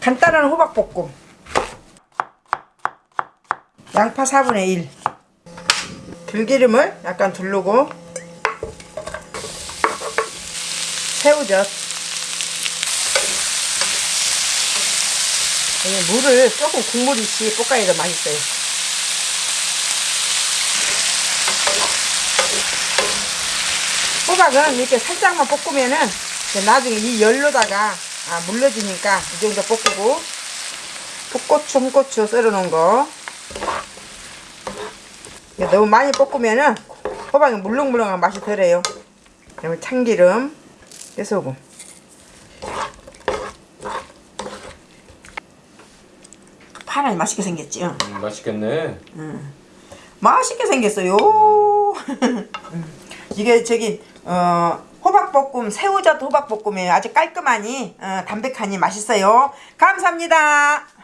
간단한 호박볶음. 양파 4분의 1 들기름을 약간 두르고 새우젓. 이 물을 조금 국물 있이 볶아야 더 맛있어요. 호박은 이렇게 살짝만 볶으면은 나중에 이 열로다가 아, 물러지니까 이 정도 볶고 풋고추, 홍고추 썰어 놓은 거 너무 많이 볶으면은 호박이 물렁물렁한 맛이 덜해요 그다음에 참기름 깨소금 파란이 맛있게 생겼지 응. 음, 맛있겠네. 맛있게 생겼어요. 음. 이게 저기 어 호박볶음 새우젓 호박볶음이에요. 아주 깔끔하니 어, 담백하니 맛있어요. 감사합니다.